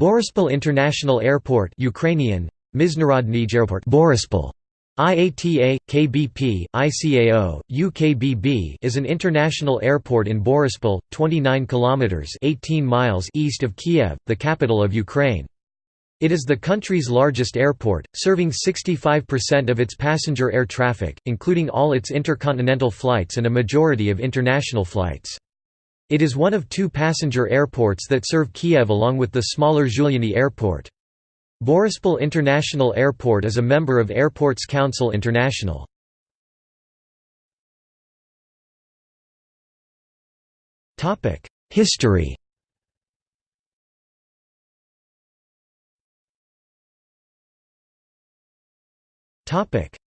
Boryspil International Airport Ukrainian, Airport Borispol. IATA, KBP, ICAO, UKBB is an international airport in Borispol, 29 kilometers 18 miles east of Kiev, the capital of Ukraine. It is the country's largest airport, serving 65% of its passenger air traffic, including all its intercontinental flights and a majority of international flights. It is one of two passenger airports that serve Kiev along with the smaller Zhuliany Airport. Borispol International Airport is a member of Airports Council International. History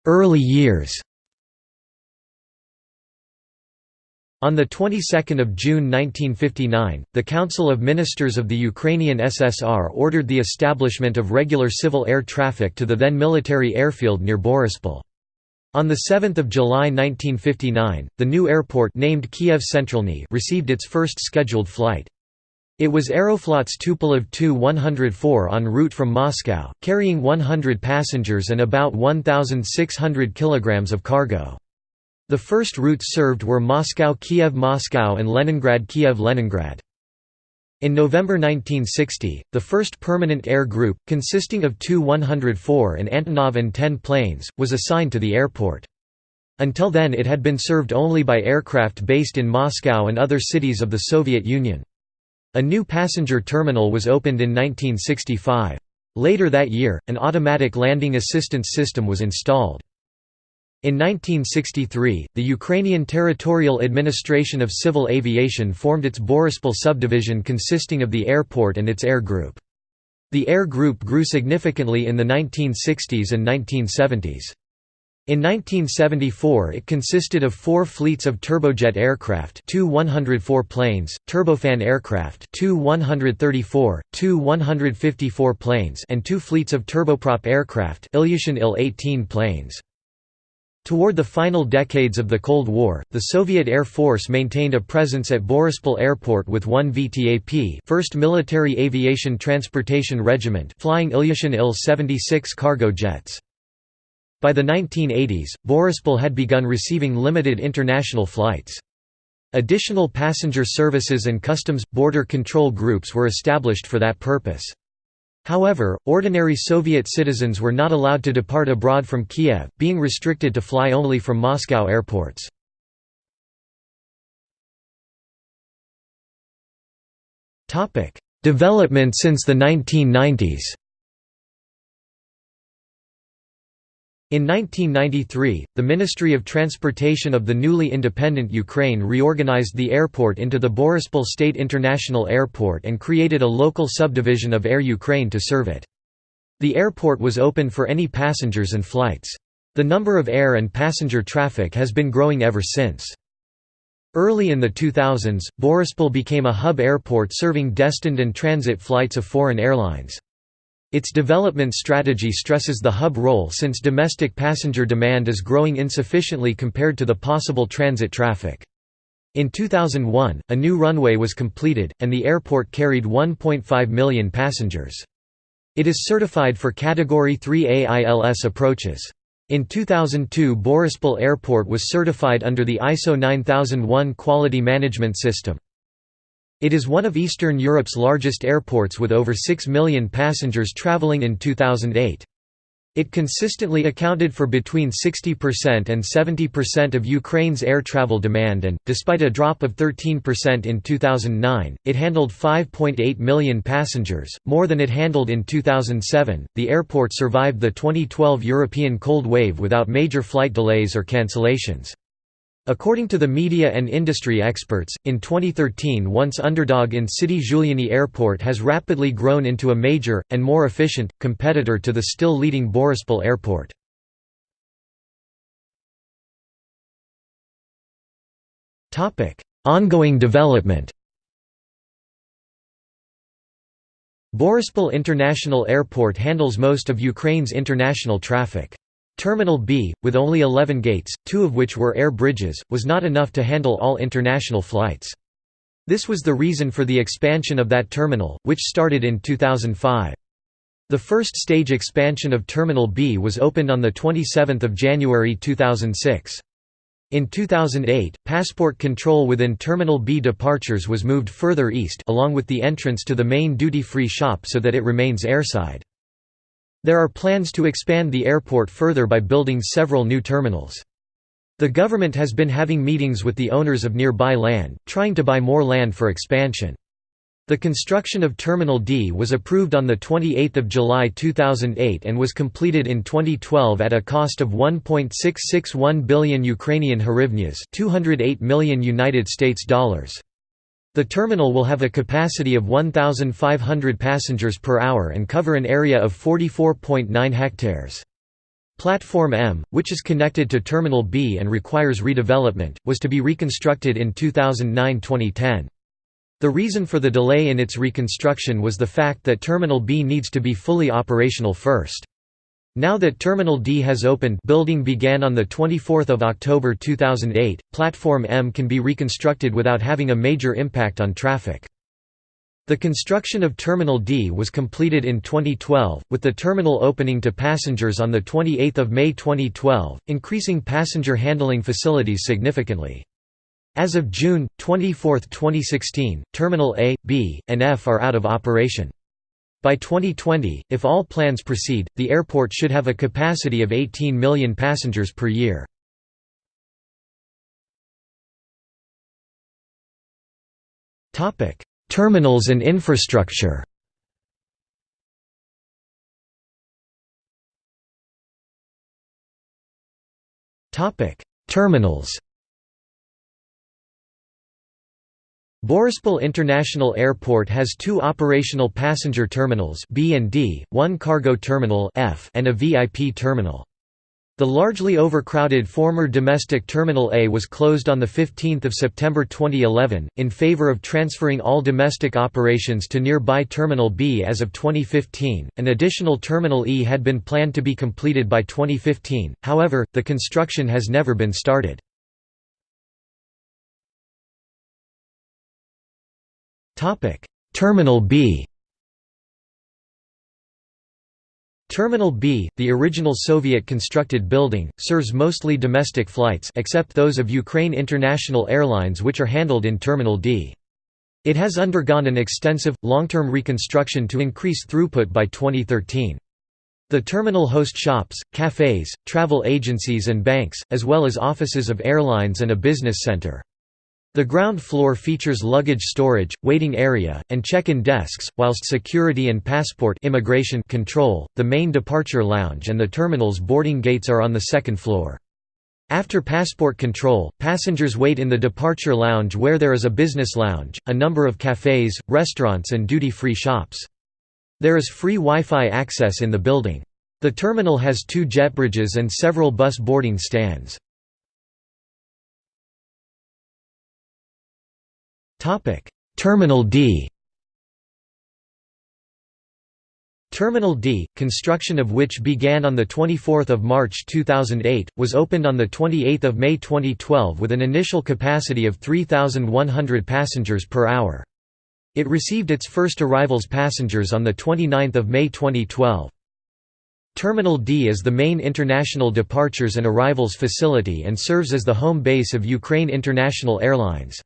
Early years On the 22nd of June 1959, the Council of Ministers of the Ukrainian SSR ordered the establishment of regular civil air traffic to the then military airfield near Borispol. On 7 July 1959, the new airport named Kiev Centralny received its first scheduled flight. It was Aeroflot's Tupolev Tu-104 en route from Moscow, carrying 100 passengers and about 1,600 kilograms of cargo. The first routes served were Moscow–Kiev–Moscow and Leningrad–Kiev–Leningrad. In November 1960, the first permanent air group, consisting of Tu-104 and Antonov An-10 planes, was assigned to the airport. Until then it had been served only by aircraft based in Moscow and other cities of the Soviet Union. A new passenger terminal was opened in 1965. Later that year, an automatic landing assistance system was installed. In 1963, the Ukrainian Territorial Administration of Civil Aviation formed its Borispol subdivision consisting of the airport and its air group. The air group grew significantly in the 1960s and 1970s. In 1974 it consisted of four fleets of turbojet aircraft Tu-104 planes, turbofan aircraft Tu-134, two 154 planes and two fleets of turboprop aircraft Ilyushin Il-18 planes. Toward the final decades of the Cold War, the Soviet Air Force maintained a presence at Borispol Airport with one VTAP 1st Military Aviation Transportation Regiment flying Ilyushin Il-76 cargo jets. By the 1980s, Borispol had begun receiving limited international flights. Additional passenger services and customs – border control groups were established for that purpose. However, ordinary Soviet citizens were not allowed to depart abroad from Kiev, being restricted to fly only from Moscow airports. Development since the 1990s In 1993, the Ministry of Transportation of the newly independent Ukraine reorganized the airport into the Borispol State International Airport and created a local subdivision of Air Ukraine to serve it. The airport was open for any passengers and flights. The number of air and passenger traffic has been growing ever since. Early in the 2000s, Borispol became a hub airport serving destined and transit flights of foreign airlines. Its development strategy stresses the hub role since domestic passenger demand is growing insufficiently compared to the possible transit traffic. In 2001, a new runway was completed, and the airport carried 1.5 million passengers. It is certified for Category 3 AILS approaches. In 2002 Borispol Airport was certified under the ISO 9001 Quality Management System. It is one of Eastern Europe's largest airports with over 6 million passengers travelling in 2008. It consistently accounted for between 60% and 70% of Ukraine's air travel demand and, despite a drop of 13% in 2009, it handled 5.8 million passengers, more than it handled in 2007. The airport survived the 2012 European cold wave without major flight delays or cancellations. According to the media and industry experts, in 2013 once underdog in city Zhuliany Airport has rapidly grown into a major, and more efficient, competitor to the still leading Borispol Airport. Ongoing development Borispol International Airport handles most of Ukraine's international traffic. Terminal B, with only 11 gates, two of which were air bridges, was not enough to handle all international flights. This was the reason for the expansion of that terminal, which started in 2005. The first stage expansion of Terminal B was opened on 27 January 2006. In 2008, passport control within Terminal B departures was moved further east along with the entrance to the main duty-free shop so that it remains airside. There are plans to expand the airport further by building several new terminals. The government has been having meetings with the owners of nearby land, trying to buy more land for expansion. The construction of Terminal D was approved on 28 July 2008 and was completed in 2012 at a cost of 1.661 billion Ukrainian hryvnias, 208 million United States dollars. The terminal will have a capacity of 1,500 passengers per hour and cover an area of 44.9 hectares. Platform M, which is connected to Terminal B and requires redevelopment, was to be reconstructed in 2009–2010. The reason for the delay in its reconstruction was the fact that Terminal B needs to be fully operational first. Now that Terminal D has opened building began on 24 October 2008, Platform M can be reconstructed without having a major impact on traffic. The construction of Terminal D was completed in 2012, with the terminal opening to passengers on 28 May 2012, increasing passenger handling facilities significantly. As of June 24, 2016, Terminal A, B, and F are out of operation. By 2020, if all plans proceed, the airport should have a capacity of 18 million passengers per year. Terminals and infrastructure Terminals Borispol International Airport has two operational passenger terminals B and D, one cargo terminal F and a VIP terminal. The largely overcrowded former domestic Terminal A was closed on 15 September 2011, in favor of transferring all domestic operations to nearby Terminal B as of 2015. An additional Terminal E had been planned to be completed by 2015, however, the construction has never been started. Topic: Terminal B. Terminal B, the original Soviet-constructed building, serves mostly domestic flights except those of Ukraine International Airlines which are handled in Terminal D. It has undergone an extensive, long-term reconstruction to increase throughput by 2013. The terminal hosts shops, cafes, travel agencies and banks, as well as offices of airlines and a business center. The ground floor features luggage storage, waiting area, and check-in desks, whilst security and passport immigration control, the main departure lounge and the terminal's boarding gates are on the second floor. After passport control, passengers wait in the departure lounge where there is a business lounge, a number of cafes, restaurants and duty-free shops. There is free Wi-Fi access in the building. The terminal has two jet bridges and several bus boarding stands. Topic: Terminal D. Terminal D, construction of which began on 24 March 2008, was opened on 28 May 2012 with an initial capacity of 3,100 passengers per hour. It received its first arrivals passengers on 29 May 2012. Terminal D is the main international departures and arrivals facility and serves as the home base of Ukraine International Airlines.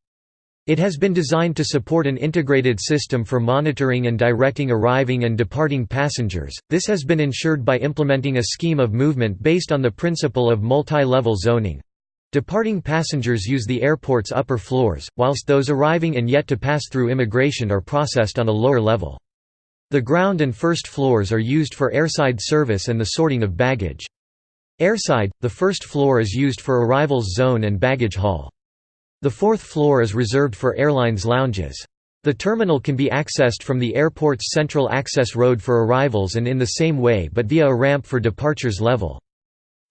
It has been designed to support an integrated system for monitoring and directing arriving and departing passengers. This has been ensured by implementing a scheme of movement based on the principle of multi-level zoning. Departing passengers use the airport's upper floors, whilst those arriving and yet to pass through immigration are processed on a lower level. The ground and first floors are used for airside service and the sorting of baggage. Airside, the first floor is used for arrivals zone and baggage hall. The fourth floor is reserved for airlines' lounges. The terminal can be accessed from the airport's central access road for arrivals and in the same way but via a ramp for departures level.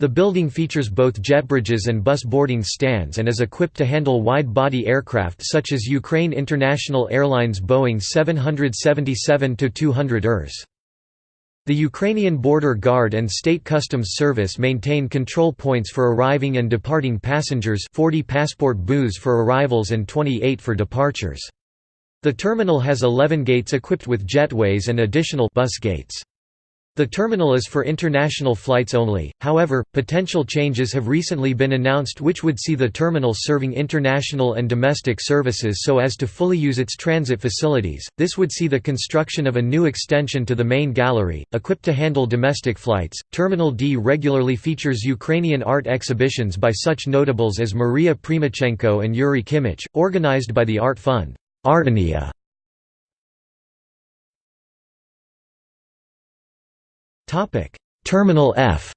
The building features both jet bridges and bus boarding stands and is equipped to handle wide-body aircraft such as Ukraine International Airlines Boeing 777-200 ERS. The Ukrainian Border Guard and State Customs Service maintain control points for arriving and departing passengers 40 passport booths for arrivals and 28 for departures. The terminal has 11 gates equipped with jetways and additional bus gates. The terminal is for international flights only, however, potential changes have recently been announced which would see the terminal serving international and domestic services so as to fully use its transit facilities. This would see the construction of a new extension to the main gallery, equipped to handle domestic flights. Terminal D regularly features Ukrainian art exhibitions by such notables as Maria Primachenko and Yuri Kimich, organized by the Art Fund. Artenia Terminal F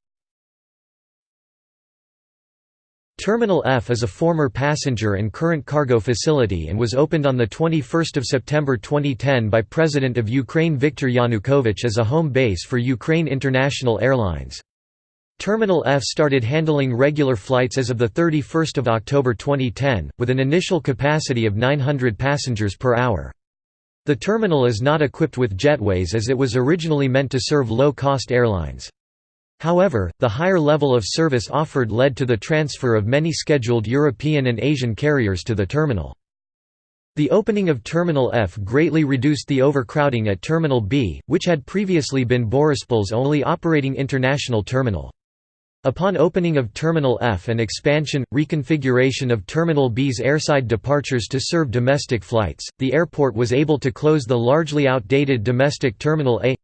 Terminal F is a former passenger and current cargo facility and was opened on 21 September 2010 by President of Ukraine Viktor Yanukovych as a home base for Ukraine International Airlines. Terminal F started handling regular flights as of the 31 October 2010, with an initial capacity of 900 passengers per hour. The terminal is not equipped with jetways as it was originally meant to serve low-cost airlines. However, the higher level of service offered led to the transfer of many scheduled European and Asian carriers to the terminal. The opening of Terminal F greatly reduced the overcrowding at Terminal B, which had previously been Borispol's only operating international terminal. Upon opening of Terminal F and expansion, reconfiguration of Terminal B's airside departures to serve domestic flights, the airport was able to close the largely outdated domestic Terminal A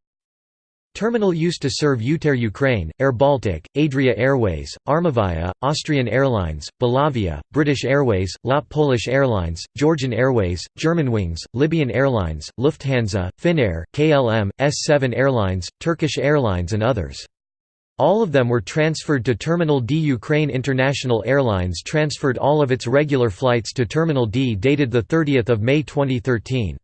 Terminal used to serve UTair Ukraine, Air Baltic, Adria Airways, Armavia, Austrian Airlines, Belavia, British Airways, LOT Polish Airlines, Georgian Airways, Germanwings, Libyan Airlines, Lufthansa, Finnair, KLM, S7 Airlines, Turkish Airlines and others. All of them were transferred to Terminal D. Ukraine International Airlines transferred all of its regular flights to Terminal D dated 30 May 2013.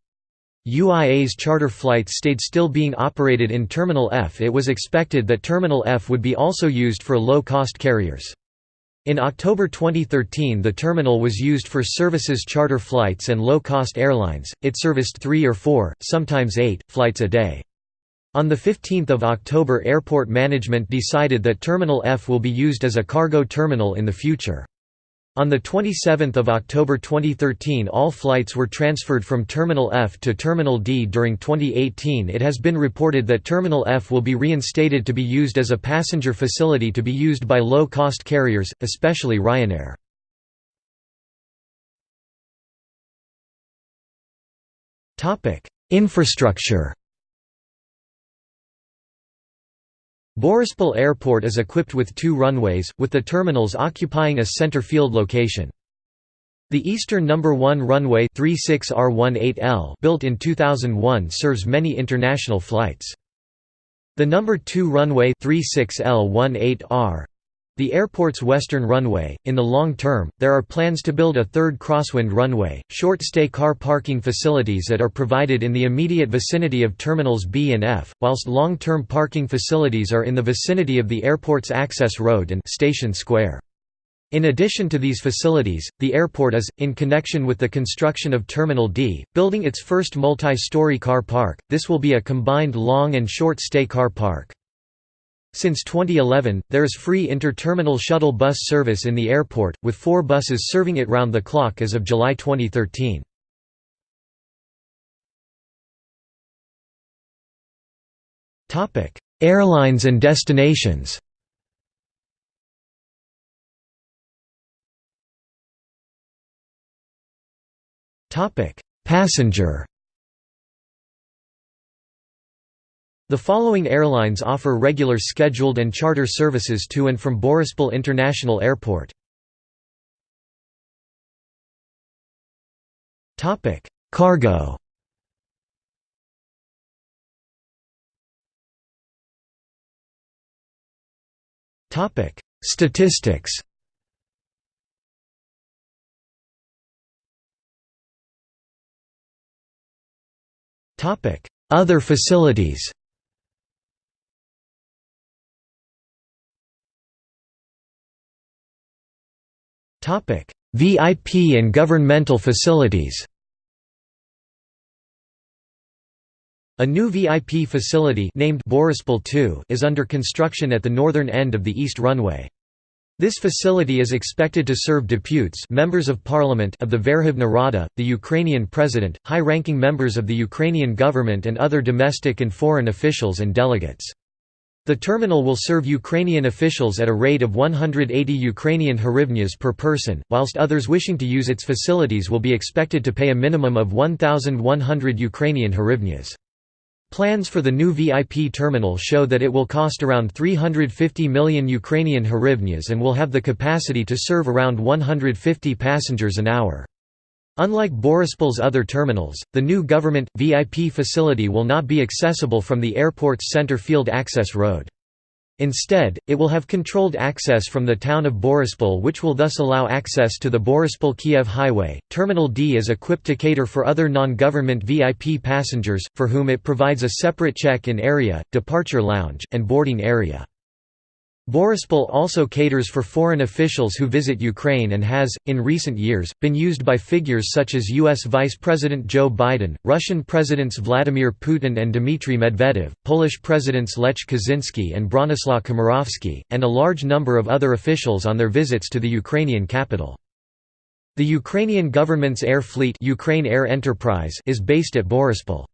UIA's charter flights stayed still being operated in Terminal F it was expected that Terminal F would be also used for low-cost carriers. In October 2013 the terminal was used for services charter flights and low-cost airlines, it serviced three or four, sometimes eight, flights a day. On 15 October airport management decided that Terminal F will be used as a cargo terminal in the future. On 27 October 2013 all flights were transferred from Terminal F to Terminal D during 2018 it has been reported that Terminal F will be reinstated to be used as a passenger facility to be used by low-cost carriers, especially Ryanair. Infrastructure Borispol Airport is equipped with two runways, with the terminals occupying a center field location. The eastern number 1 runway 36R18L built in 2001 serves many international flights. The number 2 runway 36L18R the airport's western runway. In the long term, there are plans to build a third crosswind runway, short stay car parking facilities that are provided in the immediate vicinity of terminals B and F, whilst long term parking facilities are in the vicinity of the airport's access road and Station Square. In addition to these facilities, the airport is, in connection with the construction of Terminal D, building its first multi-story car park. This will be a combined long and short stay car park. Since 2011, there is free inter-terminal shuttle bus service in the airport, with four buses serving it round the clock as of July 2013. Airlines and destinations Passenger The following airlines offer regular scheduled and charter services to and from Borispol International Airport. Topic: Cargo Topic: Statistics Topic: Other facilities VIP and governmental facilities A new VIP facility named Borispol 2 is under construction at the northern end of the east runway. This facility is expected to serve deputes members of parliament of the Verkhovna Rada, the Ukrainian president, high-ranking members of the Ukrainian government and other domestic and foreign officials and delegates. The terminal will serve Ukrainian officials at a rate of 180 Ukrainian hryvnias per person, whilst others wishing to use its facilities will be expected to pay a minimum of 1,100 Ukrainian hryvnias. Plans for the new VIP terminal show that it will cost around 350 million Ukrainian hryvnias and will have the capacity to serve around 150 passengers an hour. Unlike Borispol's other terminals, the new government, VIP facility will not be accessible from the airport's center field access road. Instead, it will have controlled access from the town of Borispol which will thus allow access to the Borispol-Kiev highway. Terminal D is equipped to cater for other non-government VIP passengers, for whom it provides a separate check-in area, departure lounge, and boarding area. Borispol also caters for foreign officials who visit Ukraine and has, in recent years, been used by figures such as U.S. Vice President Joe Biden, Russian Presidents Vladimir Putin and Dmitry Medvedev, Polish Presidents Lech Kaczynski and Bronislaw Komorowski, and a large number of other officials on their visits to the Ukrainian capital. The Ukrainian government's air fleet Ukraine Air Enterprise is based at Borispol.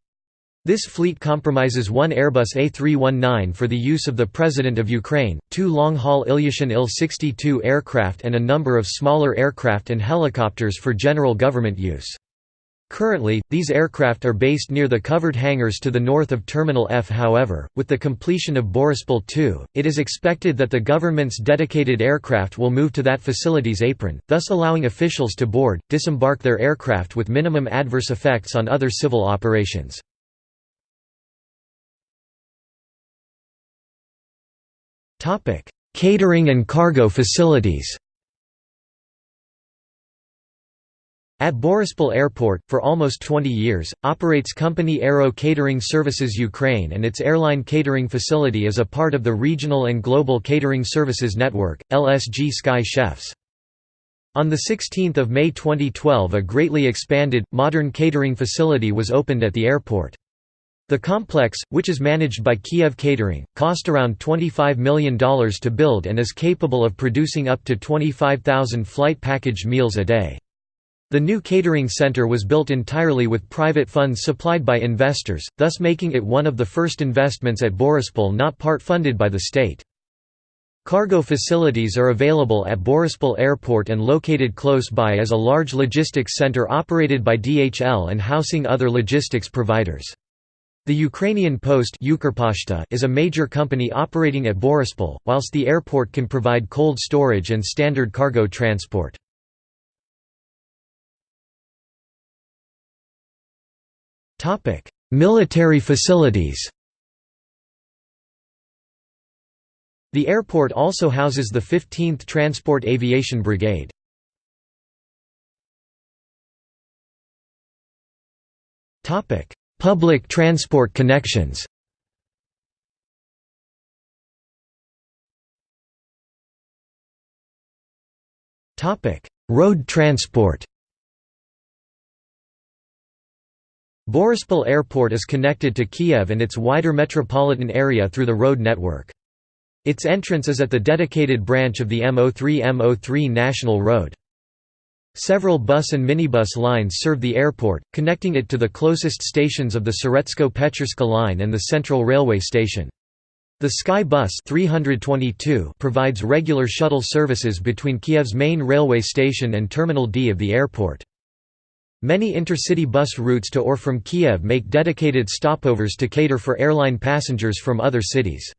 This fleet compromises one Airbus A319 for the use of the President of Ukraine, two long-haul Ilyushin Il-62 aircraft and a number of smaller aircraft and helicopters for general government use. Currently, these aircraft are based near the covered hangars to the north of Terminal F however, with the completion of Borispol 2, it is expected that the government's dedicated aircraft will move to that facility's apron, thus allowing officials to board, disembark their aircraft with minimum adverse effects on other civil operations. Topic: Catering and cargo facilities. At Borispol Airport, for almost 20 years, operates company Aero Catering Services Ukraine and its airline catering facility is a part of the Regional and Global Catering Services Network, LSG Sky Chefs. On 16 May 2012 a greatly expanded, modern catering facility was opened at the airport. The complex, which is managed by Kiev Catering, cost around $25 million to build and is capable of producing up to 25,000 flight packaged meals a day. The new catering center was built entirely with private funds supplied by investors, thus making it one of the first investments at Borispol not part-funded by the state. Cargo facilities are available at Borispol Airport and located close by as a large logistics center operated by DHL and housing other logistics providers. The Ukrainian Post is a major company operating at Borispol, whilst the airport can provide cold storage and standard cargo transport. Military facilities The airport also houses the 15th Transport Aviation Brigade. Topic: Public transport connections Road transport Borispol Airport is connected to Kiev and its wider metropolitan area through the road network. Its entrance is at the dedicated branch of the M03-M03 National Road. Several bus and minibus lines serve the airport, connecting it to the closest stations of the Soretsko-Petrovska line and the Central Railway Station. The Sky Bus 322 provides regular shuttle services between Kiev's main railway station and Terminal D of the airport. Many intercity bus routes to or from Kiev make dedicated stopovers to cater for airline passengers from other cities.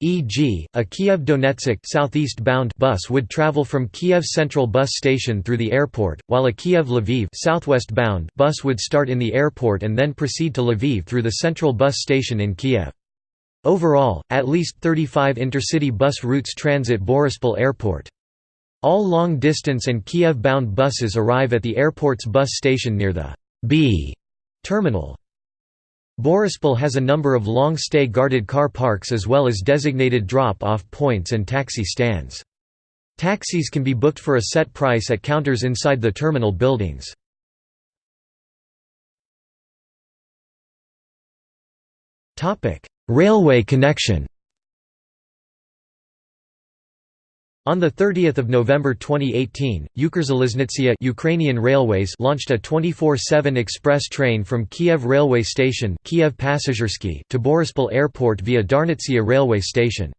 E.g., a Kiev-Donetsk southeast-bound bus would travel from Kiev Central Bus Station through the airport, while a Kiev-Lviv southwest-bound bus would start in the airport and then proceed to Lviv through the Central Bus Station in Kiev. Overall, at least 35 intercity bus routes transit Borispol Airport. All long-distance and Kiev-bound buses arrive at the airport's bus station near the B terminal. Borispol has a number of long-stay guarded car parks as well as designated drop-off points and taxi stands. Taxis can be booked for a set price at counters inside the terminal buildings. Railway connection On 30 November 2018, Ukrzaliznytsia Ukrainian Railways launched a 24-7 express train from Kiev railway station Kiev to Borispol Airport via Darnitsia railway station.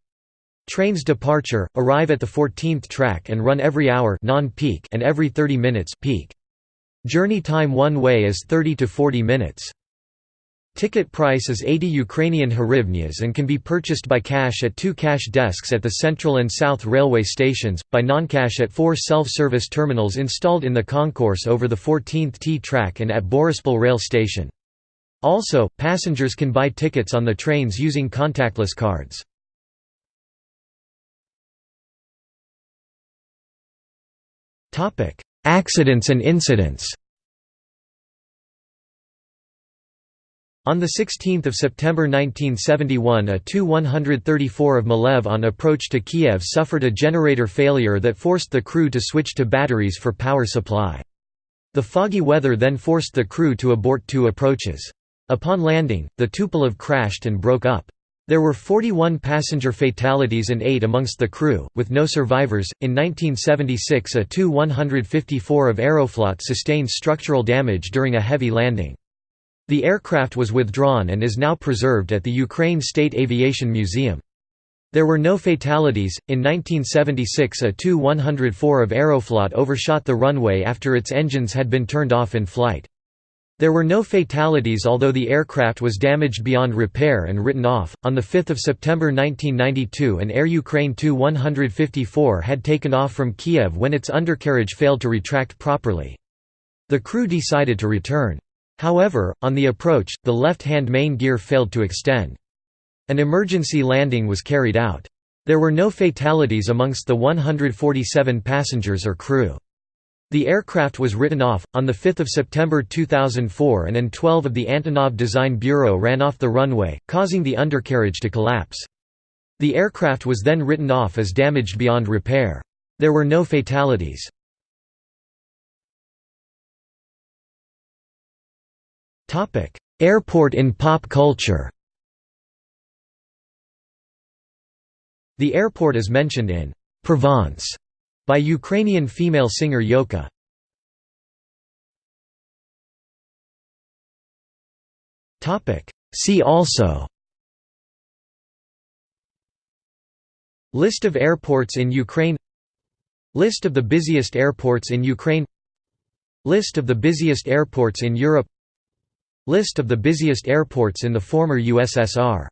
Trains departure, arrive at the 14th track and run every hour non-peak and every 30 minutes peak. Journey time one way is 30 to 40 minutes. Ticket price is 80 Ukrainian hryvnias and can be purchased by cash at two cash desks at the Central and South railway stations, by non-cash at four self-service terminals installed in the concourse over the 14th T track and at Borispol rail station. Also, passengers can buy tickets on the trains using contactless cards. Accidents and incidents On 16 September 1971 a Tu-134 of Malev on approach to Kiev suffered a generator failure that forced the crew to switch to batteries for power supply. The foggy weather then forced the crew to abort two approaches. Upon landing, the Tupolev crashed and broke up. There were 41 passenger fatalities and 8 amongst the crew, with no survivors. In 1976, a Tu-154 of Aeroflot sustained structural damage during a heavy landing. The aircraft was withdrawn and is now preserved at the Ukraine State Aviation Museum. There were no fatalities. In 1976, a Tu-104 of Aeroflot overshot the runway after its engines had been turned off in flight. There were no fatalities although the aircraft was damaged beyond repair and written off. On 5 September 1992, an Air Ukraine Tu-154 had taken off from Kiev when its undercarriage failed to retract properly. The crew decided to return. However, on the approach, the left-hand main gear failed to extend. An emergency landing was carried out. There were no fatalities amongst the 147 passengers or crew. The aircraft was written off. On 5 September 2004 an An-12 of the Antonov Design Bureau ran off the runway, causing the undercarriage to collapse. The aircraft was then written off as damaged beyond repair. There were no fatalities. Topic: Airport in pop culture. The airport is mentioned in Provence by Ukrainian female singer Yolka. Topic: See also List of airports in Ukraine List of the busiest airports in Ukraine List of the busiest airports in Europe List of the busiest airports in the former USSR